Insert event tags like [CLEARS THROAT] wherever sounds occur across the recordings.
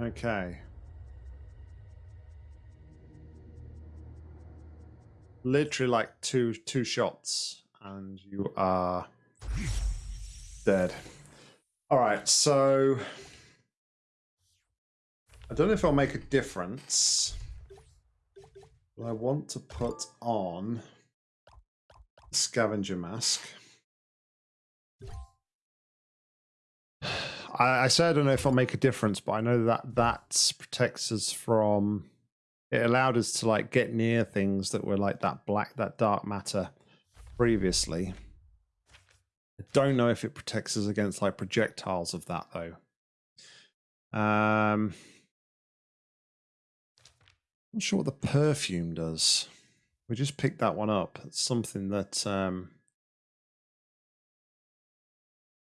Okay. Literally like two two shots and you are dead. All right, so I don't know if it'll make a difference. But I want to put on the scavenger mask. I, I say I don't know if it'll make a difference, but I know that that protects us from. It allowed us to like get near things that were like that black, that dark matter previously. I don't know if it protects us against like projectiles of that though. Um, I'm not sure what the perfume does. We just picked that one up. It's something that um,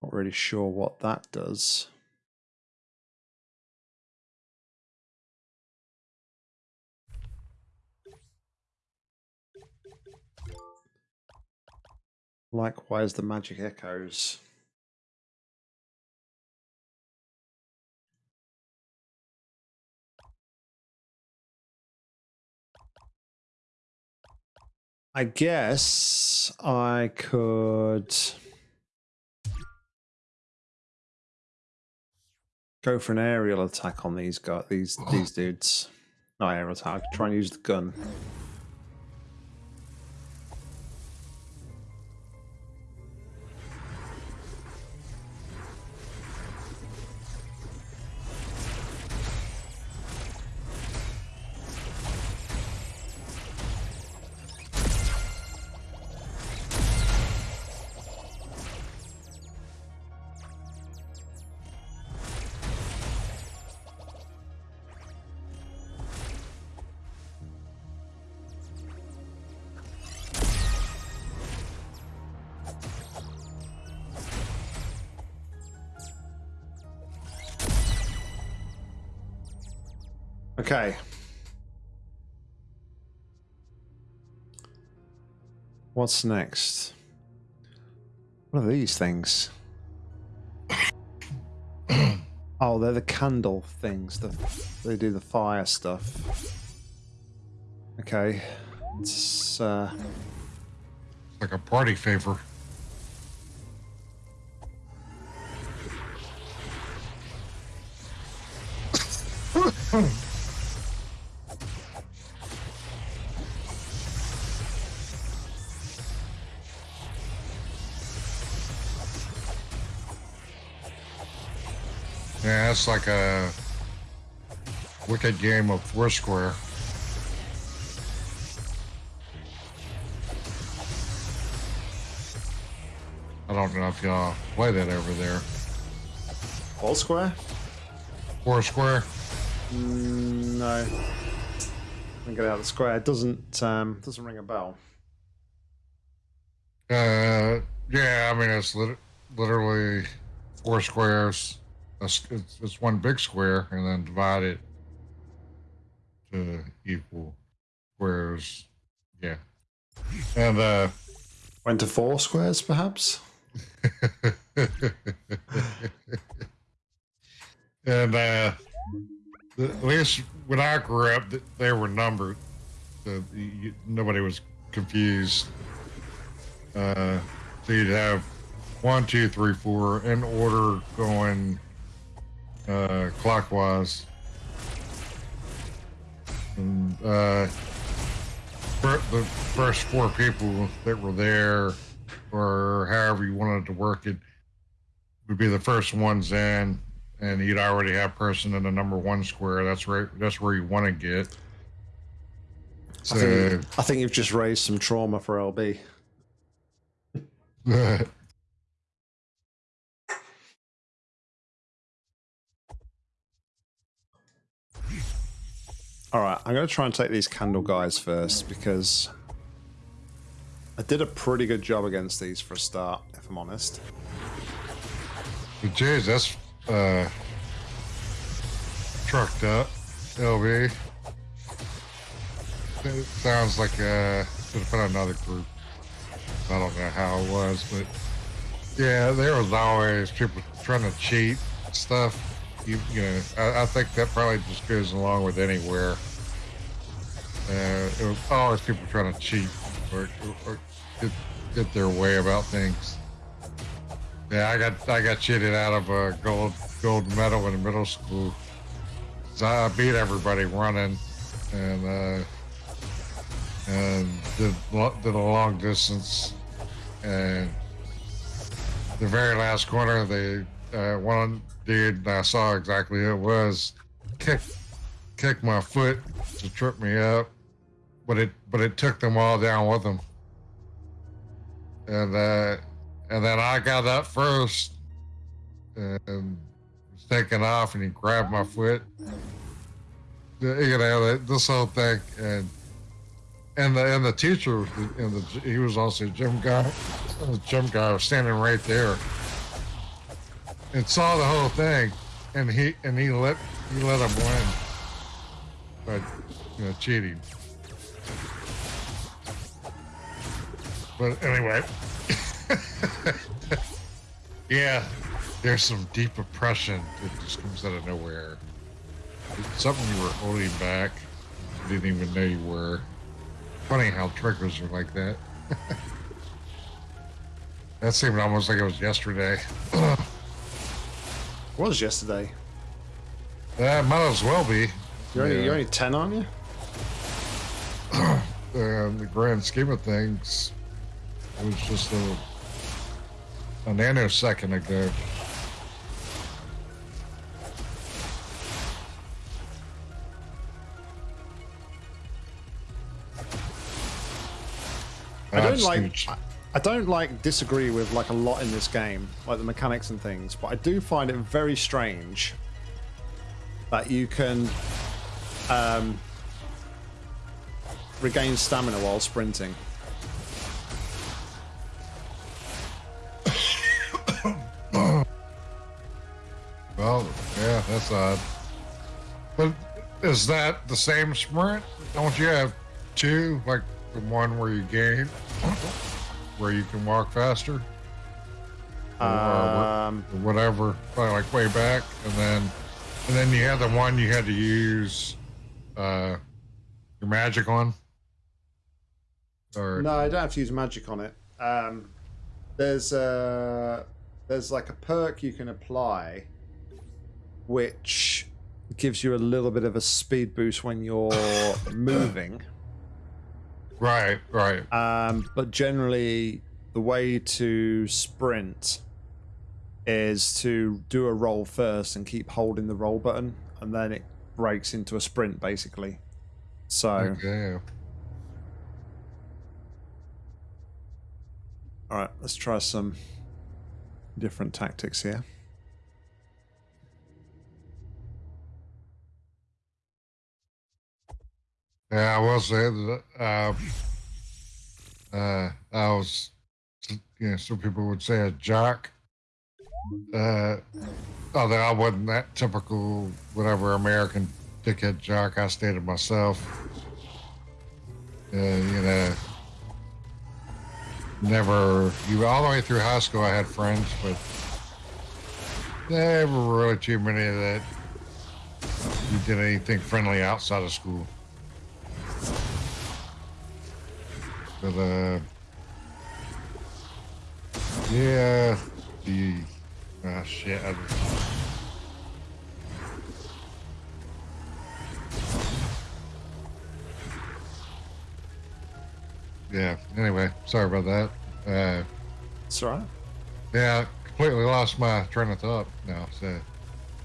not really sure what that does. Likewise, the magic echoes. I guess I could go for an aerial attack on these guys, these these dudes. No aerial attack. Try and use the gun. Okay. What's next? What are these things? [COUGHS] oh, they're the candle things. The, they do the fire stuff. Okay. It's uh like a party favor. [COUGHS] It's like a wicked game of Foursquare. I don't know if y'all play that over there. all square? Foursquare? Mm, no. I get out of the square. It doesn't um doesn't ring a bell. Uh, yeah, I mean it's lit- literally four squares. It's, it's, one big square, and then divide it to equal squares. Yeah, and uh, Went to four squares, perhaps. [LAUGHS] and uh, the- at least when I grew up, th- they were numbered. So you, nobody was confused. Uh, so you'd have one, two, three, four in order going uh, clockwise. And uh, the first four people that were there, or however you wanted to work it, would be the first ones in, and you'd already have person in the number one square. That's where that's where you want to get. I So, think, I think you've just raised some trauma for LB. [LAUGHS] All right, I'm going to try and take these candle guys first because I did a pretty good job against these for a start, if I'm honest. Jeez, that's uh, trucked up. LB. It sounds like uh, could have another group. I don't know how it was, but yeah, there was always people trying to cheat stuff. you, you know, I, I, think that probably just goes along with anywhere. Uh, it was always people trying to cheat or, or get, get their way about things. Yeah, I got I got cheated out of a gold gold medal in middle school. So I beat everybody running, and uh, and did did a long distance, and the very last corner, they uh, one dude I saw exactly who it was kick kicked my foot to trip me up, but it but it took them all down with them, and uh, and then I got up first and was taking off, and he grabbed my foot. You know this whole thing, and and the and the teacher and the he was also a gym guy. The gym guy was standing right there and saw the whole thing, and he and he let he let him win but you know cheating. But anyway, [LAUGHS] yeah, there's some deep oppression that just comes out of nowhere. It's something you were holding back, you didn't even know you were. Funny how triggers are like that. [LAUGHS] that seemed almost like it was yesterday. [CLEARS THROAT] was yesterday. Yeah, might as well be. You're only, you're only 10, aren't you? [CLEARS THROAT] in the grand scheme of things, it was just a, a nanosecond ago. I don't like. I don't like disagree with like a lot in this game, like the mechanics and things, but I do find it very strange that you can um, regain stamina while sprinting. Yeah, that's odd. But is that the same sprint? Don't you have two, like the one where you gain? where you can walk faster? Um, or whatever, probably like way back, and then and then you had the one you had to use uh, your magic on. Or no, I don't have to use magic on it. Um, there's a there's like a perk you can apply, which gives you a little bit of a speed boost when you're [COUGHS] moving. Right, right. Um, but generally, the way to sprint is to do a roll first and keep holding the roll button, and then it breaks into a sprint, basically. So. Okay. All right, let's try some different tactics here. Yeah, I will say that uh, uh, I was, you know, some people would say a jock. Uh, although I wasn't that typical, whatever American dickhead jock, I stated myself. Uh, you know, never, you all the way through high school, I had friends, but never really too many that you did anything friendly outside of school. But, uh, yeah, the, ah, shit. I, yeah, anyway, sorry about that. Uh, it's all right. Yeah, completely lost my train of thought now. So,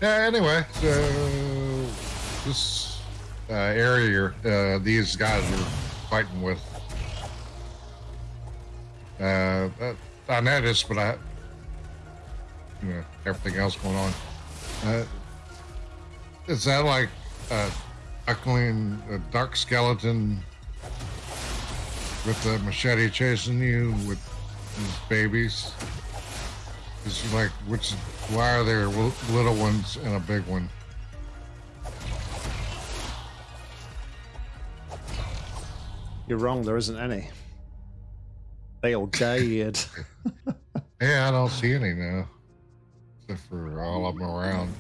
yeah, anyway, so this uh, area uh, these guys are fighting with uh, I noticed, but I, you know, everything else going on. Uh, is that like a duckling, a dark skeleton with a machete chasing you with his babies? Is like, which, why are there little ones and a big one? You're wrong, there isn't any. They all died. [LAUGHS] yeah, I don't see any now. Except for all of them around.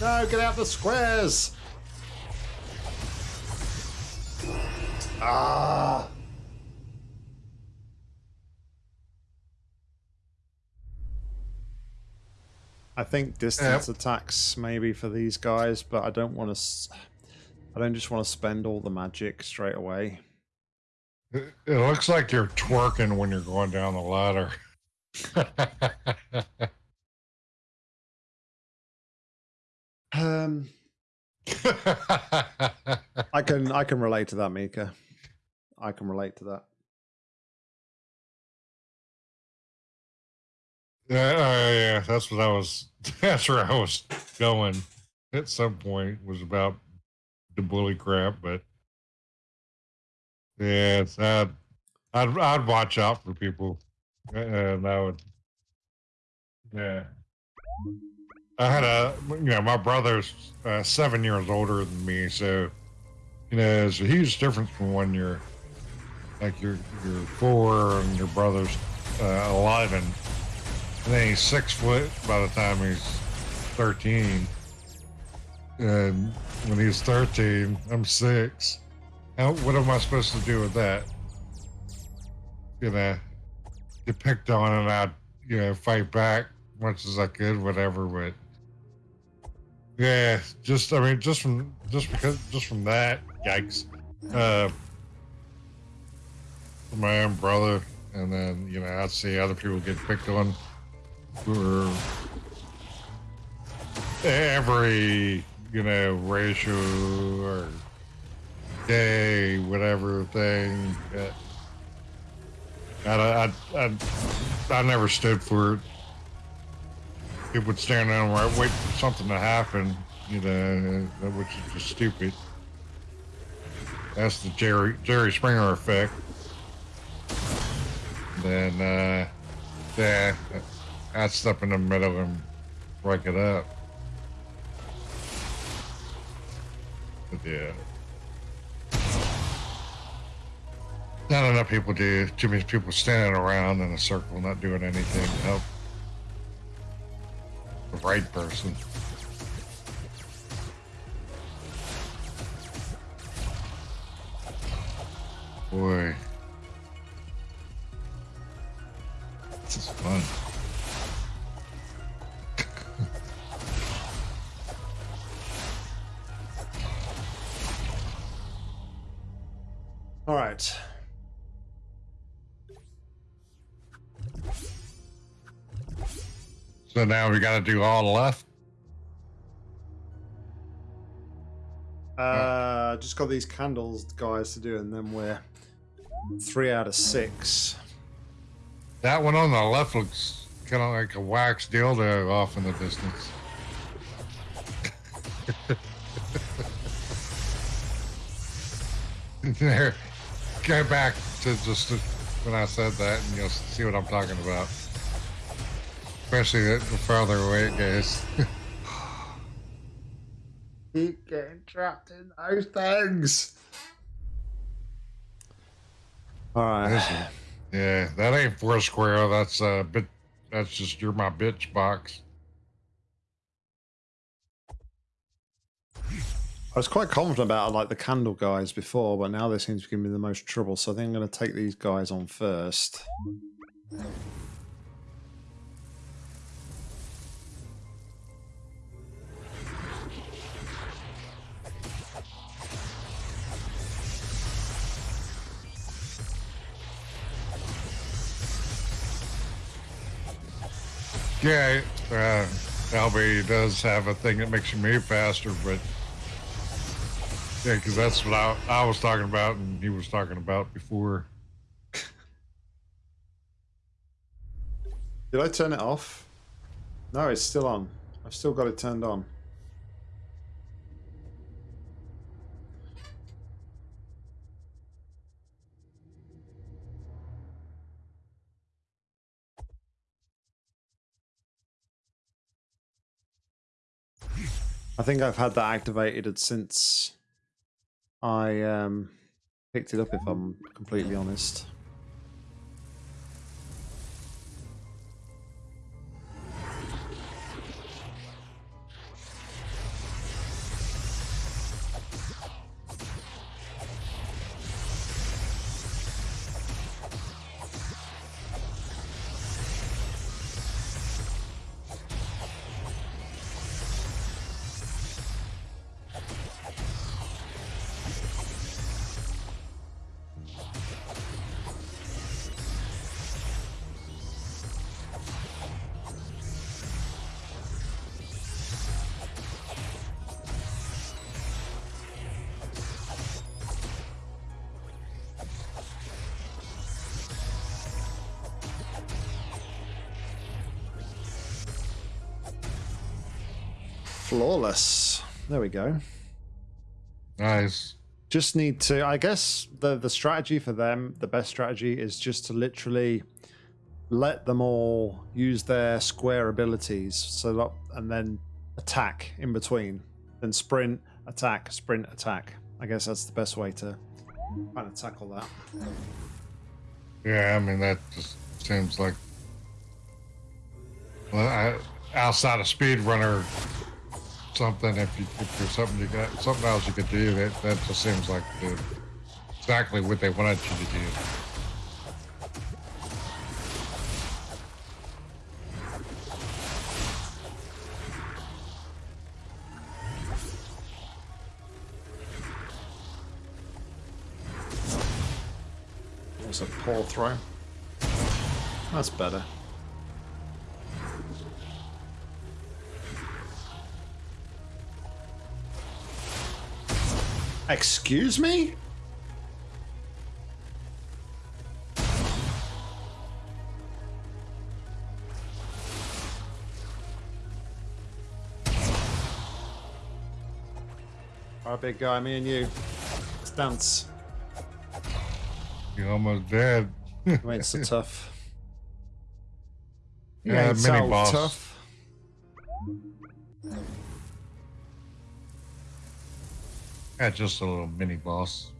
No, get out the squares! Ah! I think distance attacks maybe for these guys, but I don't want to. I don't just want to spend all the magic straight away. It, it looks like you're twerking when you're going down the ladder. [LAUGHS] um, [LAUGHS] I can I can relate to that, Mika. I can relate to that. Yeah, uh, yeah, that's what I was. [LAUGHS] That's where I was going at some point was about the bully crap, but yeah, it's, I'd I'd watch out for people, and I would, yeah. I had a, you know, my brother's uh, seven years older than me, so you know, there's a huge difference from when you're like you're you're four and your brother's uh, eleven, and then he's six foot by the time he's thirteen, and when he's thirteen, I'm six. How, what am I supposed to do with that? You know, get picked on and I'd, you know, fight back much as I could, whatever, but yeah, just, I mean, just from, just because, just from that, yikes. Uh, my own brother, and then, you know, I'd see other people get picked on for every, you know, racial or gay, whatever thing. I, I, I, I never stood for it. People would stand there and wait for something to happen, you know, which is just stupid. That's the Jerry Jerry Springer effect. Then, uh, yeah, I'd step in the middle and break it up. Yeah. Not enough people do. Too many people standing around in a circle, not doing anything to help the right person. Boy. Now we got to do all left. Uh, just got these candles, guys, to do, and then we're three out of six. That one on the left looks kind of like a wax dildo off in the distance. [LAUGHS] there, go back to just when I said that, and you'll see what I'm talking about. Especially the farther away it goes. [LAUGHS] Keep getting trapped in those things. All right. Yeah, that ain't four square. That's uh, bit. That's just you're my bitch box. I was quite confident about like the candle guys before, but now they seem to give me the most trouble. So I think I'm going to take these guys on first. Yeah, uh, LB does have a thing that makes you move faster, but yeah, because that's what I, I was talking about and he was talking about before. Did I turn it off? No, it's still on. I've still got it turned on. I think I've had that activated since I um, picked it up, if I'm completely honest. Flawless. There we go. Nice. Just need to. I guess the the strategy for them, the best strategy, is just to literally let them all use their square abilities. So that, and then attack in between. Then sprint, attack, sprint, attack. I guess that's the best way to kind of tackle that. Yeah, I mean that just seems like well, I, outside of speedrunner something. If you if there's something you got something else you could do, that that just seems like the, exactly what they wanted you to do. It's a poor throw. That's better. Excuse me? Alright, big guy, me and you. Let's dance. You're almost dead. Mate, so [LAUGHS] tough. You Yeah, ain't mini so boss. tough. Yeah, just a little mini boss.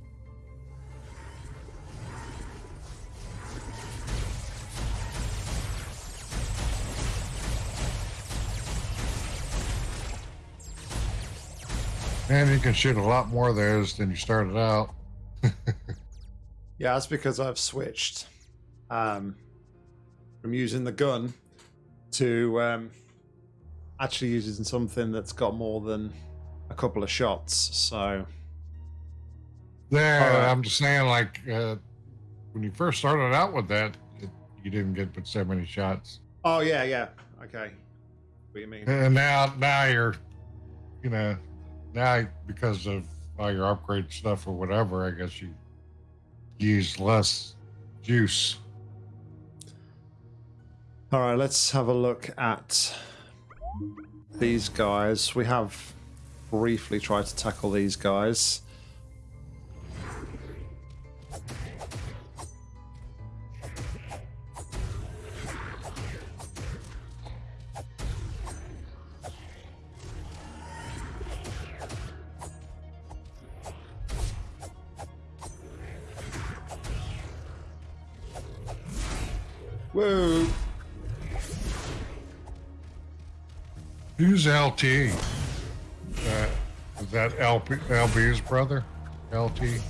Man, you can shoot a lot more of those than you started out. [LAUGHS] Yeah, that's because I've switched um, from using the gun to um, actually using something that's got more than a couple of shots. So, Yeah. I'm just saying, like, uh, when you first started out with that, it, you didn't get but so many shots. oh yeah, yeah, okay. What do you mean? And now, now you're, you know, now because of all your upgrade stuff or whatever, I guess you use less juice. All right, let's have a look at these guys. We have briefly try to tackle these guys. Whoa! Who's LT? Is that LP, LB's brother? LT?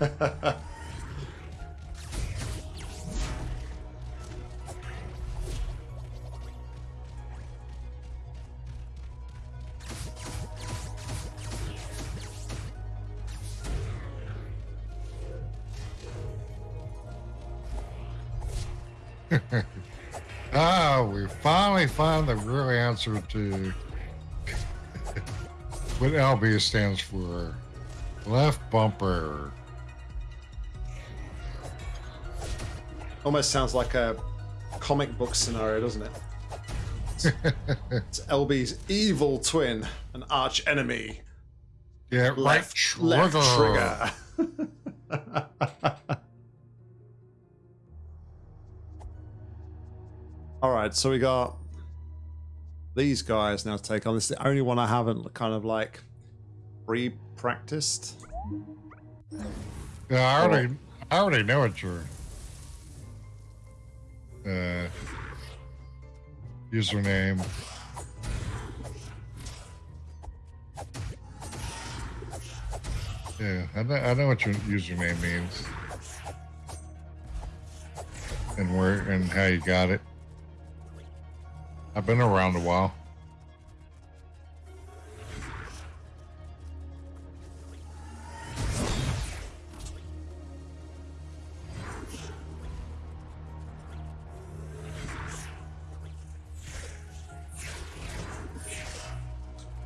[LAUGHS] Ah, we finally found the real answer to what LB stands for. Left bumper. Almost sounds like a comic book scenario, doesn't it? [LAUGHS] It's LB's evil twin, an arch enemy. Yeah, right trigger. left trigger. [LAUGHS] All right, so we got these guys now to take on. This is the only one I haven't kind of like pre-practiced. Yeah, I already, I already know what your uh, username. Yeah, I know, I know what your username means, and where and how you got it. I've been around a while.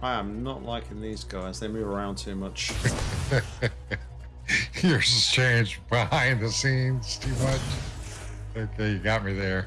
I am not liking these guys. They move around too much. [LAUGHS] Yours has changed behind the scenes too much. Okay, uh, you got me there.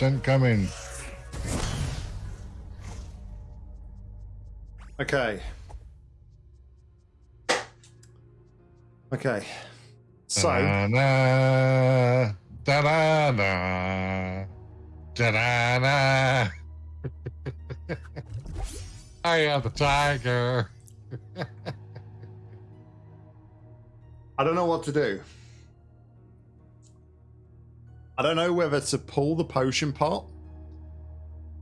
boats incoming. Okay. Okay. So Da-da-da, da-da-da, da-da-da. I am the tiger. [LAUGHS] I don't know what to do. I don't know whether to pull the potion pot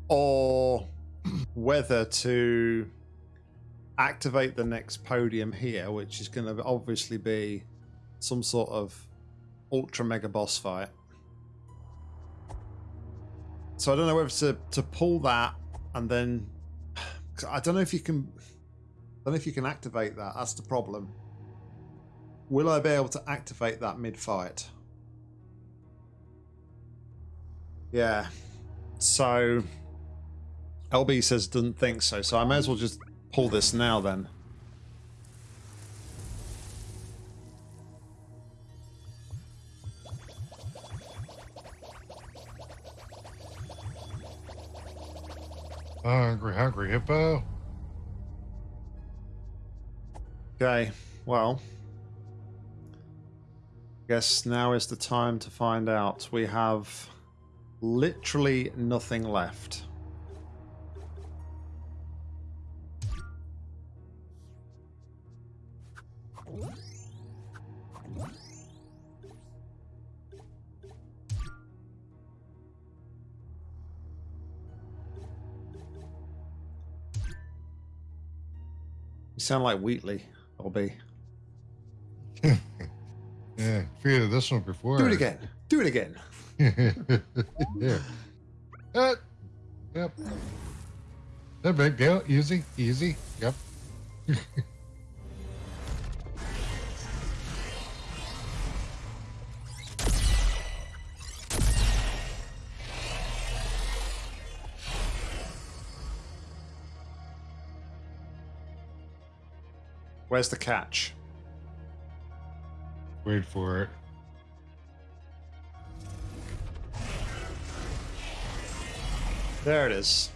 or [CLEARS THROAT] whether to activate the next podium here, which is going to obviously be some sort of ultra mega boss fight. So I don't know whether to, to pull that and then [SIGHS] I don't know if you can I don't know if you can activate that. That's the problem. Will I be able to activate that mid fight? Yeah. So LB says doesn't think so. So I may as well just pull this now then. Hungry, hungry hippo. Okay, well. I guess now is the time to find out. We have literally nothing left. You sound like Wheatley, LB. [LAUGHS] Yeah, I figured this one before. Do it again. Do it again. Yeah. [LAUGHS] Uh, yep. No big deal. Easy, easy. Yep. Where's the catch? Wait for it. There it is.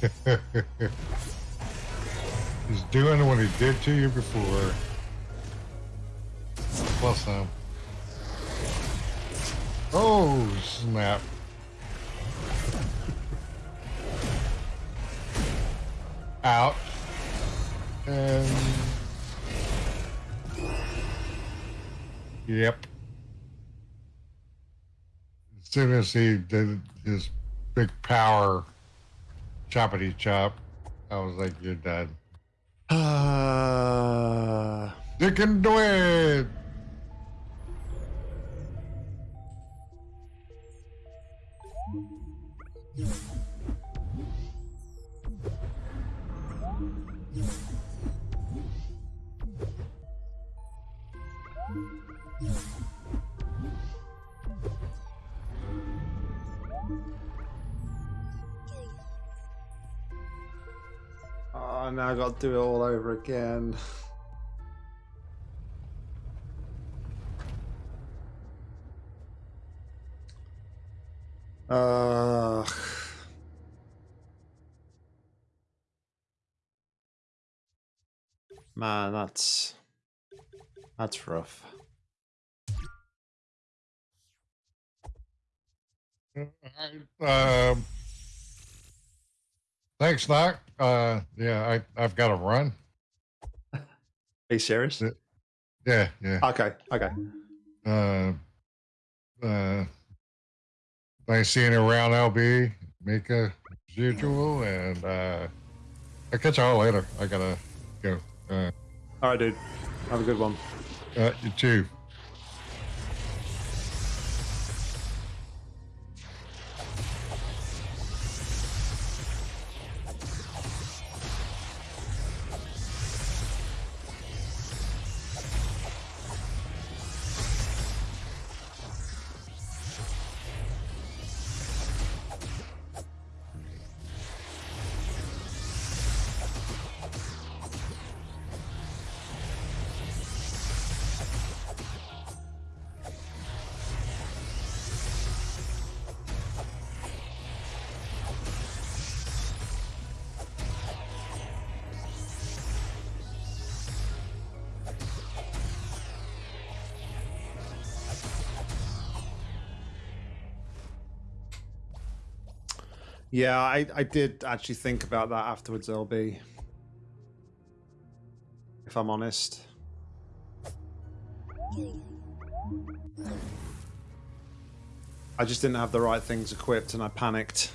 [LAUGHS] He's doing what he did to you before. Plus some. Oh, snap. Out. And... Yep. As soon as he did his big power choppity chop, I was like, you're done. Uh, You can do it! Oh, now I got to do it all over again. Uh, man, that's that's rough. Um, thanks, Doc. Uh, yeah, I, I've got to run. Are you serious? Yeah. Yeah. Okay, okay. Uh, uh, thanks seeing you around, LB, Mika, as usual, and uh, I'll catch y'all later. I gotta go. Uh, All right, dude. Have a good one. Uh, you too. Yeah, I, I did actually think about that afterwards, LB. If I'm honest. I just didn't have the right things equipped and I panicked.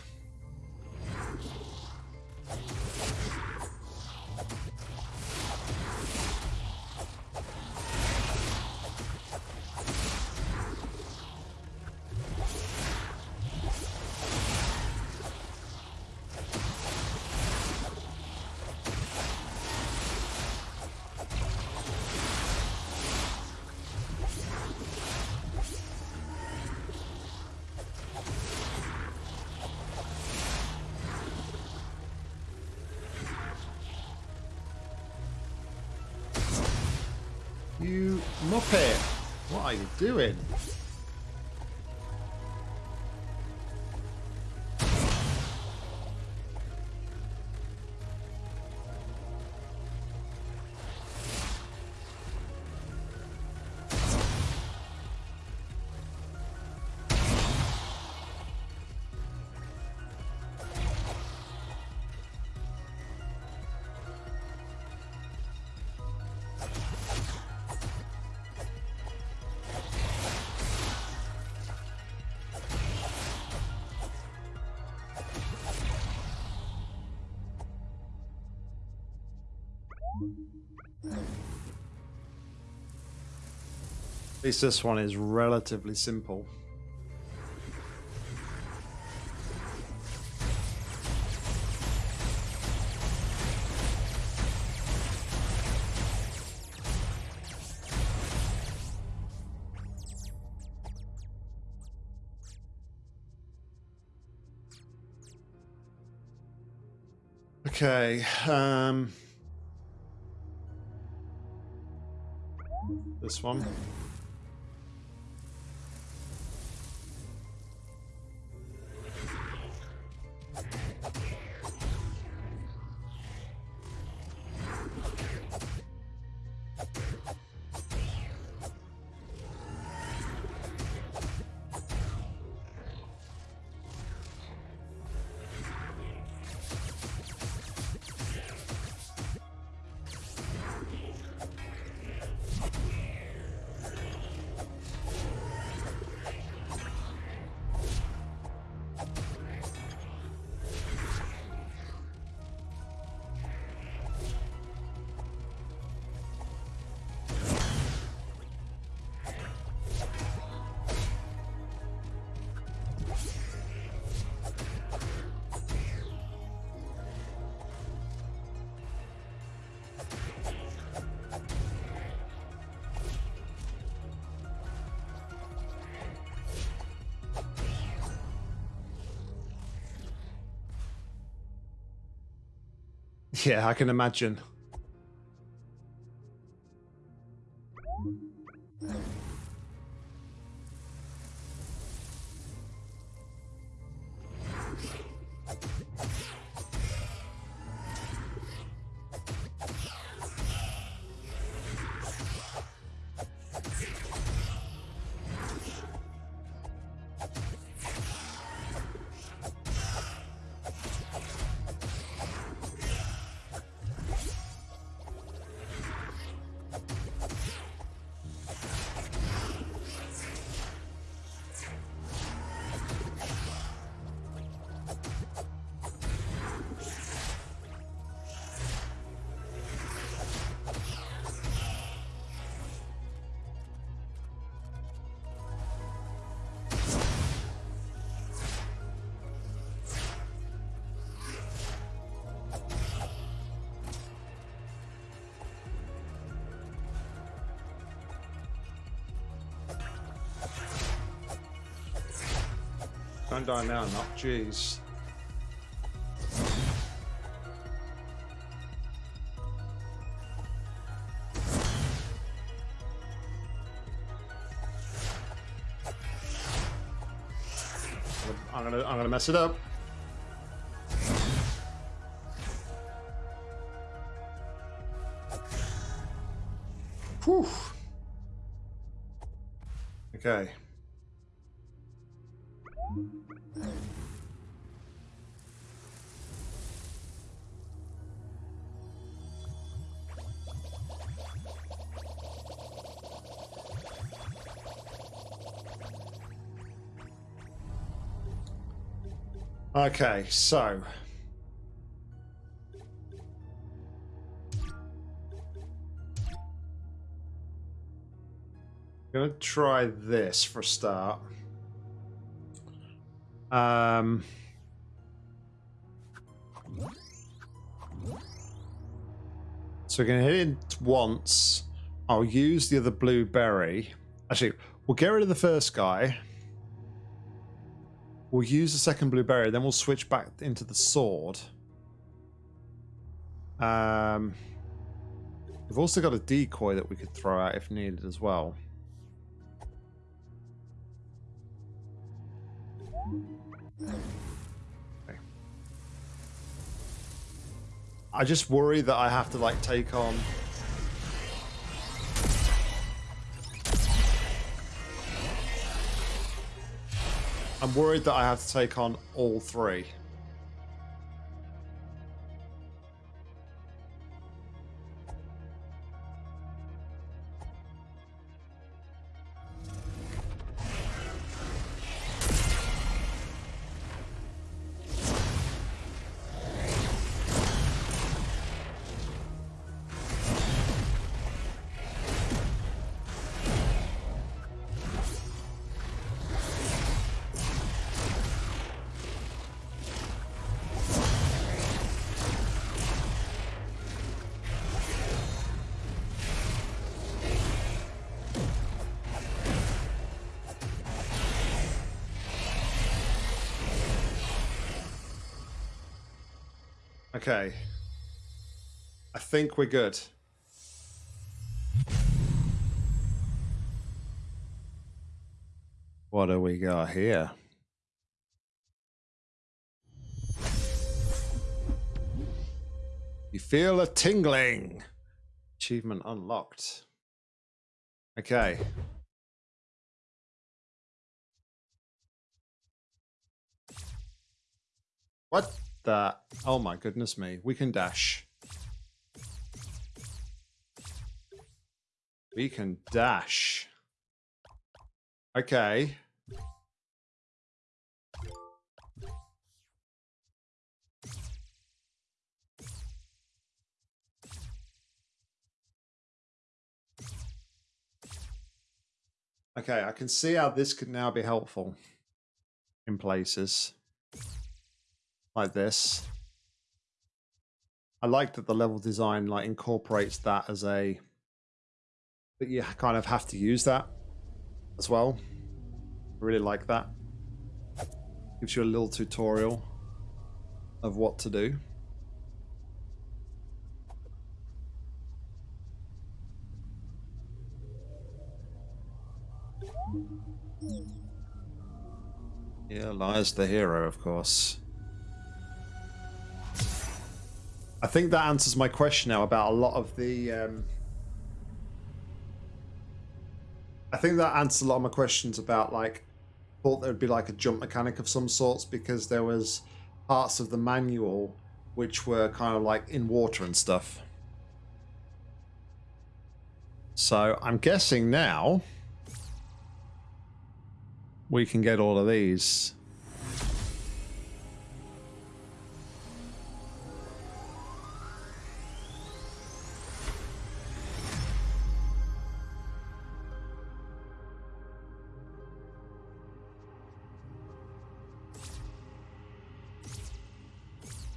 At least this one is relatively simple. Okay, um... This one. Yeah, I can imagine. Die now, not jeez. I'm gonna I'm gonna mess it up. Whew. Okay. Okay, so I'm gonna try this for a start. Um, so we're gonna hit it once. I'll use the other blue berry. Actually, we'll get rid of the first guy. We'll use the second blue berry, then we'll switch back into the sword. Um, we've also got a decoy that we could throw out if needed as well. Okay. I just worry that I have to like take on I'm worried that I have to take on all three. Okay. I think we're good. What do we got here? You feel a tingling. Achievement unlocked. Okay. What? That. Oh my goodness me. We can dash. We can dash. Okay. Okay, I can see how this could now be helpful in places like this. I like that the level design like incorporates that as a that you kind of have to use that as well. I really like that. Gives you a little tutorial of what to do. Yeah, lies the hero, of course. I think that answers my question now about a lot of the. Um, I think that answers a lot of my questions about like thought there would be like a jump mechanic of some sorts because there was parts of the manual which were kind of like in water and stuff. So I'm guessing now we can get all of these.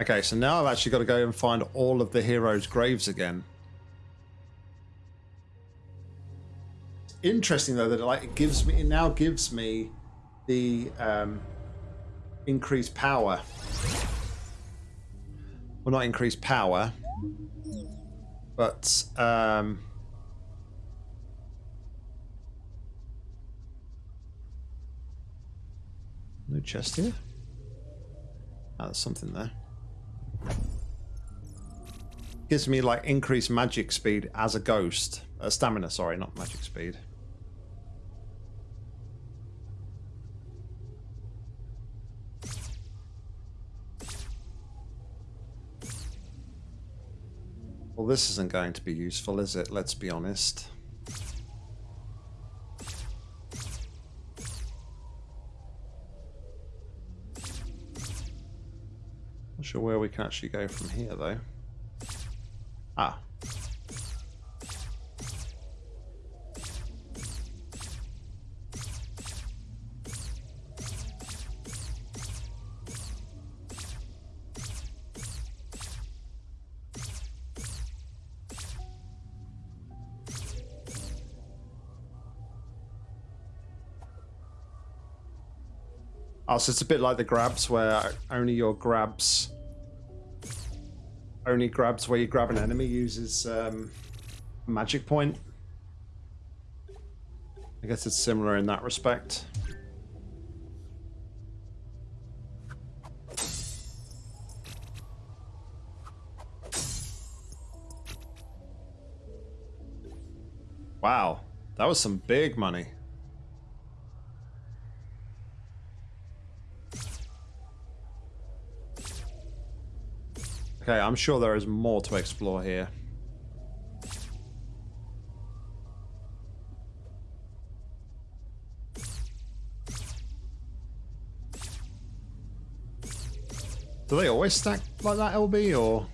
Okay, so now I've actually got to go and find all of the heroes' graves again. Interesting though that it, like it gives me it now gives me the um, increase power. Well, not increased power, but um, no chest here. Ah, there's something there. Gives me like increased magic speed as a ghost. Uh, stamina, sorry, not magic speed. Well, this isn't going to be useful, is it? Let's be honest. Not sure where we can actually go from here, though. Ah. Oh, so it's a bit like the grabs where only your grabs only grabs where you grab an enemy uses um, magic point. I guess it's similar in that respect. Wow, that was some big money. Okay, I'm sure there is more to explore here. Do they always stack like that, LB, or...?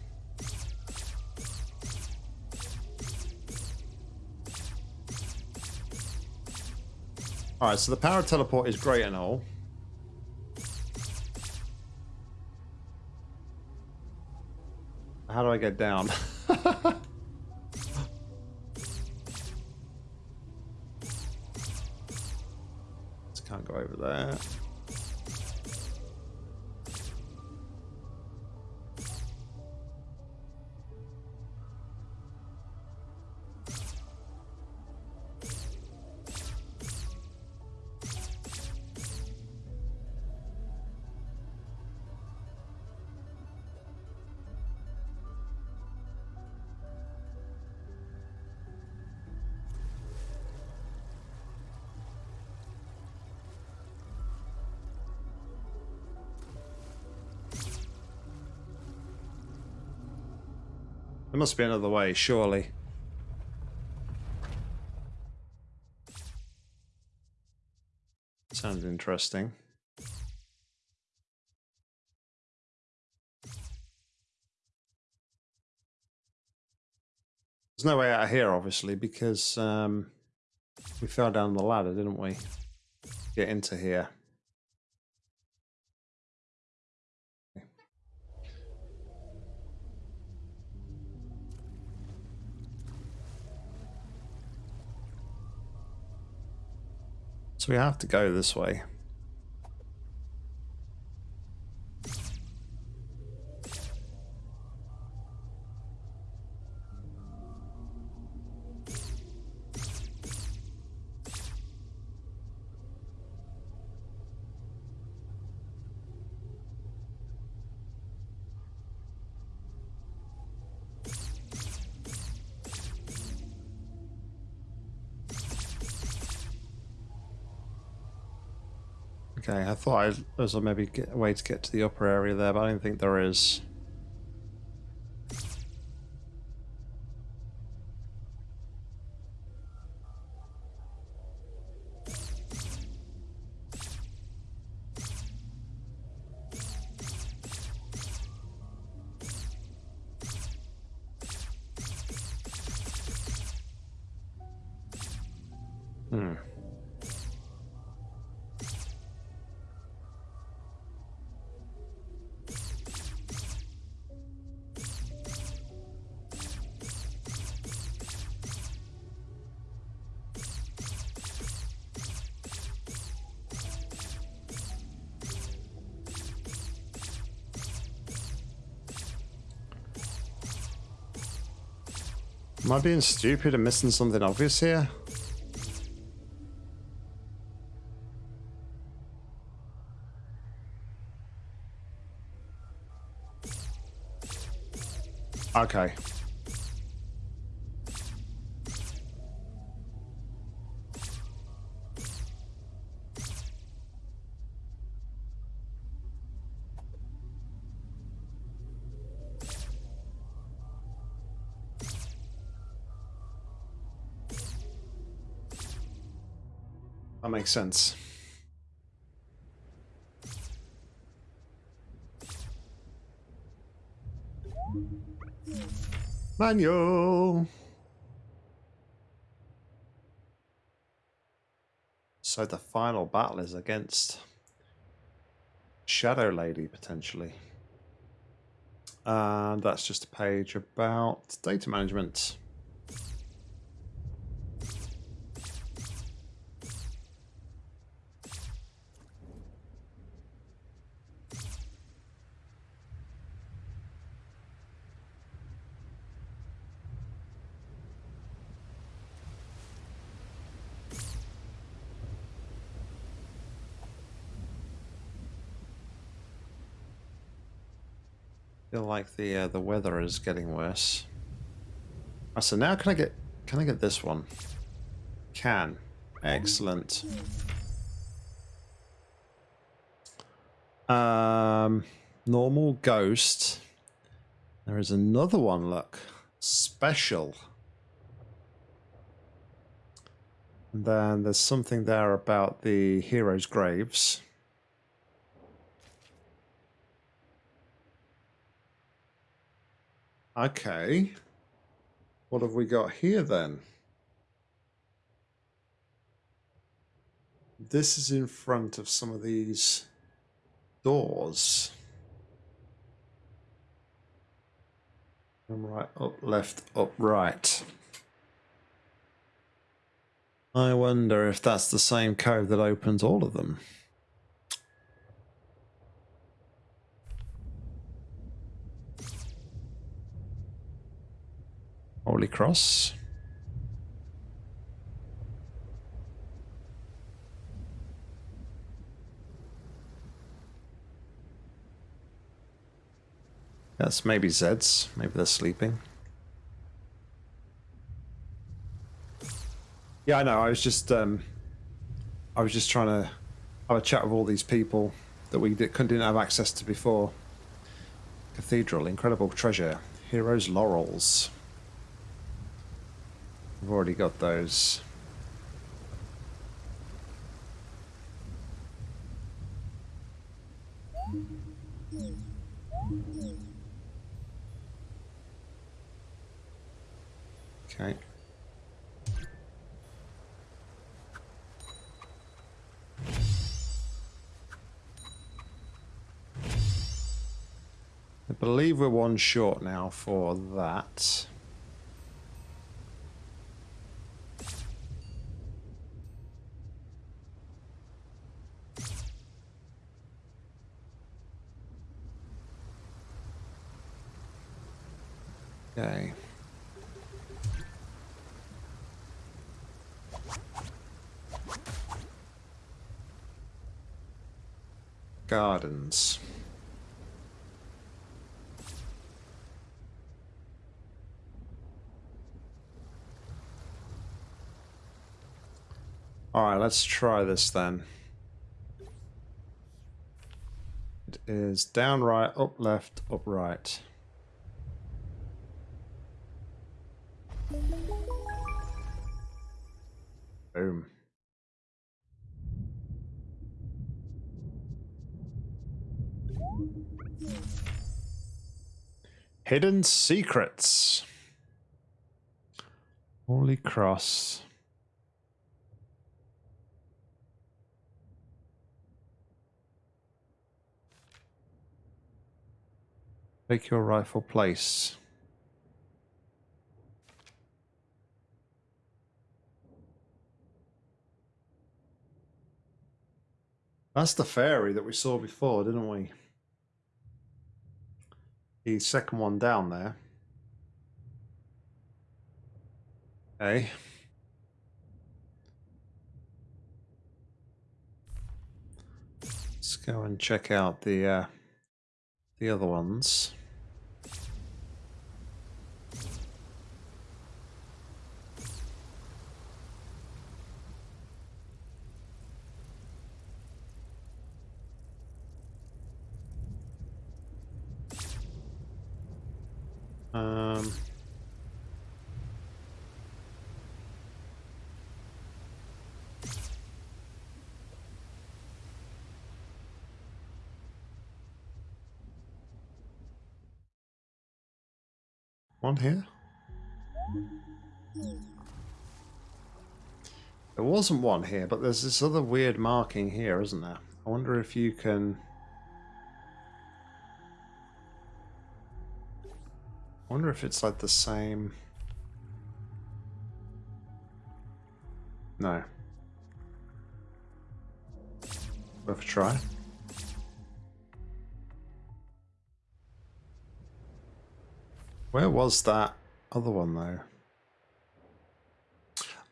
Alright, so the power teleport is great and all. How do I get down? [LAUGHS] must be another way, surely. Sounds interesting. There's no way out of here, obviously, because um, we fell down the ladder, didn't we? Get into here. So we have to go this way. Thought I, was maybe a way to get to the upper area there, but I don't think there is. Am I being stupid and missing something obvious here? Okay. Makes sense. Manual. So the final battle is against Shadow Lady, potentially. And that's just a page about data management. Feel like the uh, the weather is getting worse. Oh, so now can I get can I get this one? Can. Excellent. Um normal ghost. There is another one, look. Special. And then there's something there about the heroes' graves. Okay. What have we got here then? This is in front of some of these doors. right, up, left, up, right. I wonder if that's the same code that opens all of them. Holy Cross. That's maybe Zeds. Maybe they're sleeping. Yeah, I know. I was just, um, I was just trying to have a chat with all these people that we didn't have access to before. Cathedral, incredible treasure, heroes' laurels. I've already got those. Okay. I believe we're one short now for that. Okay. Gardens. Alright, let's try this then. It is down right, up left, up right. Hidden secrets. Holy cross. Take your rifle place. That's the fairy that we saw before, didn't we? The second one down there. Okay. Let's go and check out the uh, the other ones. Um, one here? There wasn't one here, but there's this other weird marking here, isn't there? I wonder if you can... wonder if it's like the same... No. Worth a try. Where was that other one though?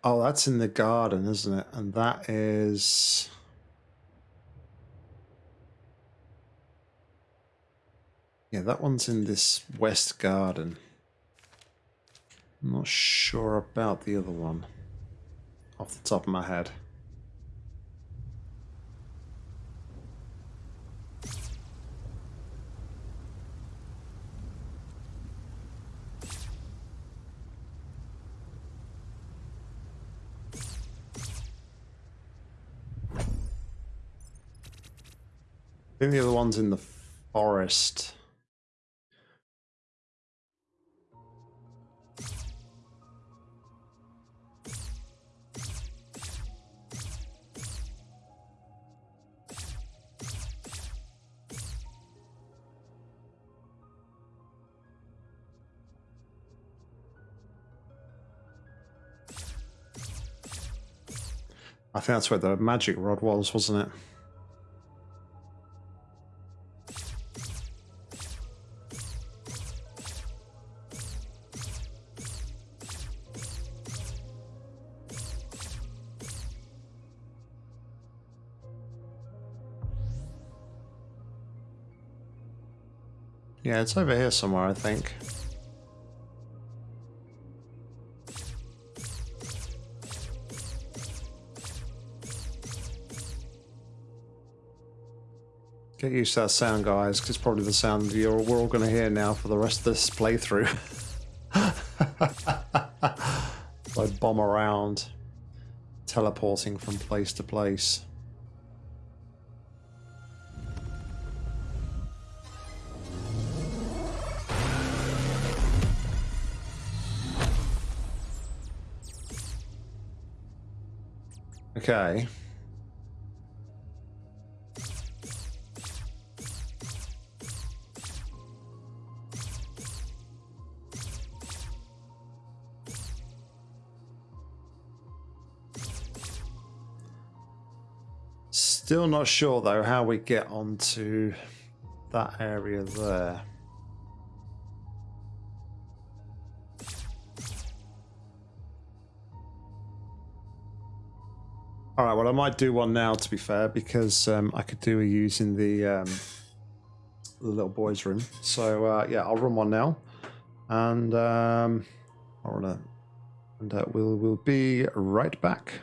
Oh, that's in the garden, isn't it? And that is... Yeah, that one's in this west garden. I'm not sure about the other one off the top of my head. I think the other one's in the forest. Think that's where the magic rod was, wasn't it? Yeah, it's over here somewhere, I think. Get used to that sound, guys, because it's probably the sound you're, we're all going to hear now for the rest of this playthrough. [LAUGHS] I bomb around, teleporting from place to place. Okay. Still not sure though how we get onto that area there. All right, well, I might do one now, to be fair, because um, I could do a using the, um, the little boy's room. So, uh, yeah, I'll run one now. And um, I'll run it. And uh, we'll, we'll be right back.